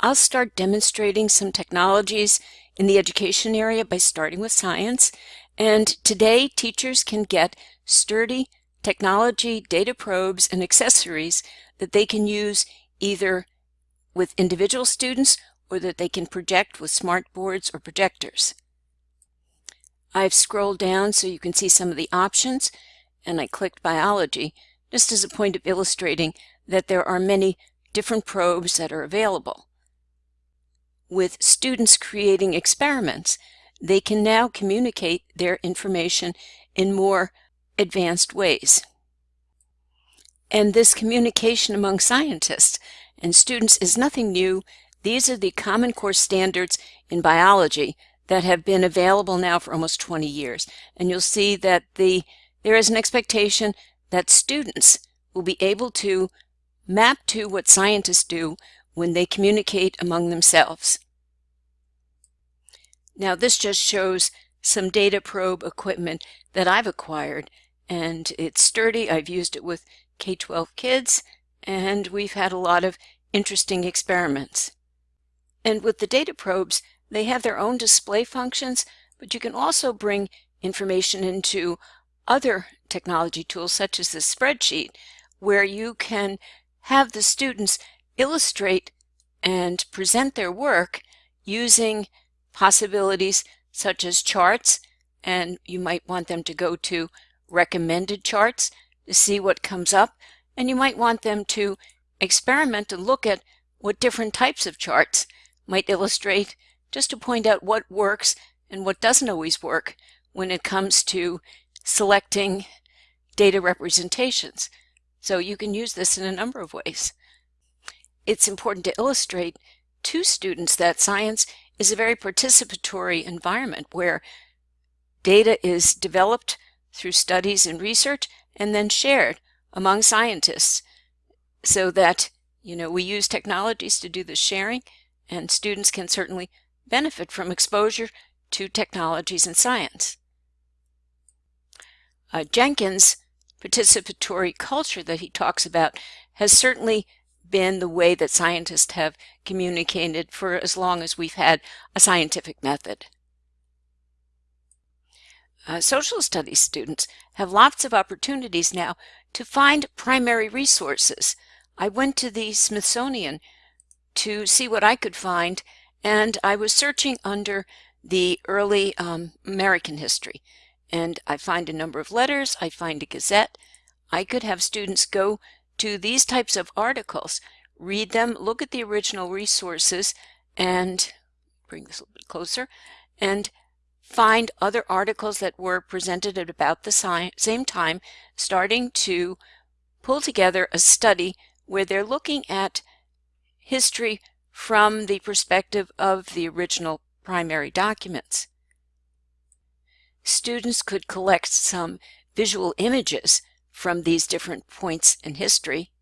I'll start demonstrating some technologies in the education area by starting with science. And today, teachers can get sturdy technology, data probes, and accessories that they can use either with individual students or that they can project with smart boards or projectors. I've scrolled down so you can see some of the options and I clicked biology just as a point of illustrating that there are many different probes that are available. With students creating experiments, they can now communicate their information in more advanced ways. And this communication among scientists and students is nothing new. These are the Common Core standards in biology that have been available now for almost 20 years. And you'll see that the there is an expectation that students will be able to map to what scientists do when they communicate among themselves. Now this just shows some data probe equipment that I've acquired and it's sturdy. I've used it with K-12 kids and we've had a lot of interesting experiments. And with the data probes, they have their own display functions, but you can also bring information into other technology tools such as the spreadsheet where you can have the students illustrate and present their work using possibilities such as charts and you might want them to go to recommended charts to see what comes up and you might want them to experiment and look at what different types of charts might illustrate just to point out what works and what doesn't always work when it comes to selecting data representations. So you can use this in a number of ways. It's important to illustrate to students that science is a very participatory environment where data is developed through studies and research and then shared among scientists so that you know we use technologies to do the sharing and students can certainly benefit from exposure to technologies and science. Uh, Jenkins' participatory culture that he talks about has certainly been the way that scientists have communicated for as long as we've had a scientific method. Uh, social studies students have lots of opportunities now to find primary resources. I went to the Smithsonian to see what I could find and I was searching under the early um, American history and I find a number of letters, I find a gazette. I could have students go to these types of articles, read them, look at the original resources, and bring this a little bit closer, and find other articles that were presented at about the same time, starting to pull together a study where they're looking at history from the perspective of the original primary documents. Students could collect some visual images from these different points in history.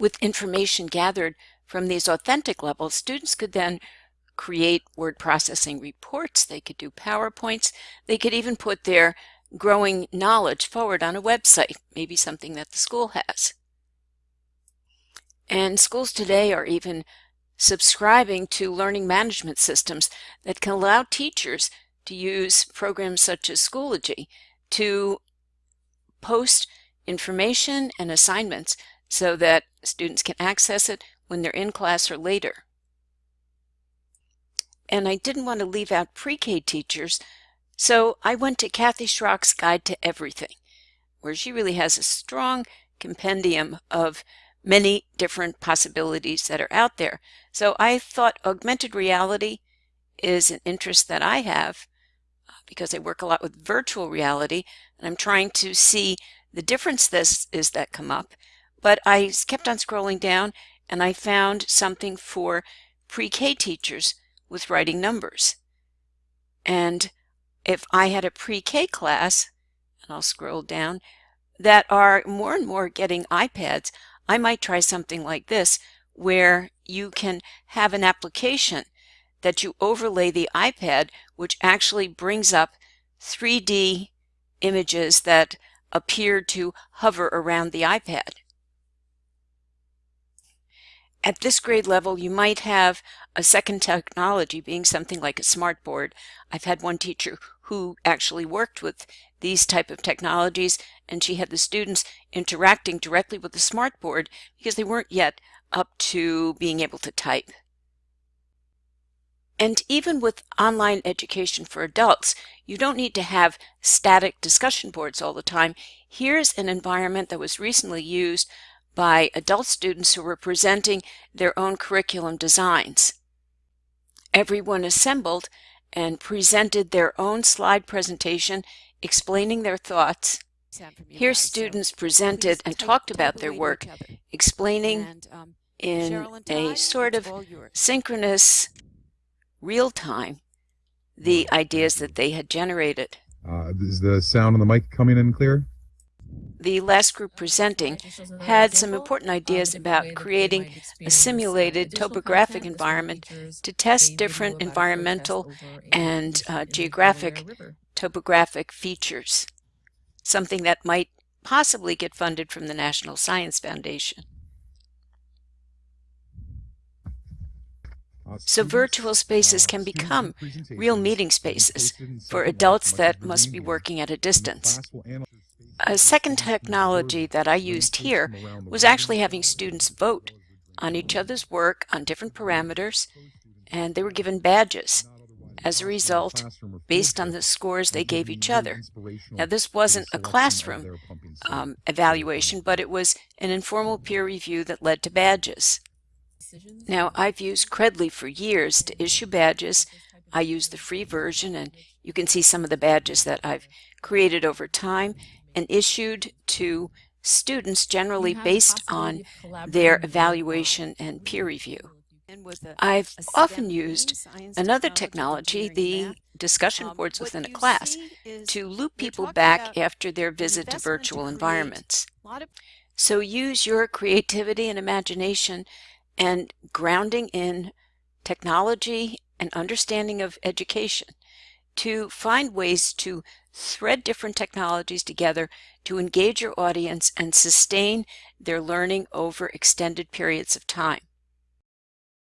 With information gathered from these authentic levels, students could then create word processing reports, they could do PowerPoints, they could even put their growing knowledge forward on a website, maybe something that the school has. And schools today are even subscribing to learning management systems that can allow teachers to use programs such as Schoology to post information and assignments so that students can access it when they're in class or later. And I didn't want to leave out pre-K teachers, so I went to Kathy Schrock's Guide to Everything, where she really has a strong compendium of many different possibilities that are out there. So I thought augmented reality is an interest that I have because I work a lot with virtual reality and I'm trying to see the difference this is that come up. But I kept on scrolling down and I found something for pre-K teachers with writing numbers. And if I had a pre-K class, and I'll scroll down, that are more and more getting iPads, I might try something like this where you can have an application that you overlay the iPad, which actually brings up 3D images that appear to hover around the iPad. at this grade level, you might have a second technology being something like a smartboard. I've had one teacher who actually worked with these type of technologies and she had the students interacting directly with the smartboard because they weren't yet up to being able to type. And even with online education for adults, you don't need to have static discussion boards all the time. Here's an environment that was recently used by adult students who were presenting their own curriculum designs. Everyone assembled and presented their own slide presentation explaining their thoughts. Here students presented and talked about their work, explaining um, in a sort of synchronous real time the ideas that they had generated. Uh, is the sound on the mic coming in clear? The last group presenting had some important ideas about creating a simulated topographic environment to test different environmental and uh, geographic topographic features, something that might possibly get funded from the National Science Foundation. So virtual spaces can become real meeting spaces for adults that must be working at a distance. A second technology that I used here was actually having students vote on each other's work on different parameters, and they were given badges as a result based on the scores they gave each other. Now, this wasn't a classroom um, evaluation, but it was an informal peer review that led to badges. Now, I've used Credly for years to issue badges. I use the free version, and you can see some of the badges that I've created over time and issued to students generally based on their evaluation and peer review. I've often used another technology, the discussion um, boards within a class, to loop people back after their visit to virtual environments. So use your creativity and imagination and grounding in technology and understanding of education to find ways to thread different technologies together to engage your audience and sustain their learning over extended periods of time.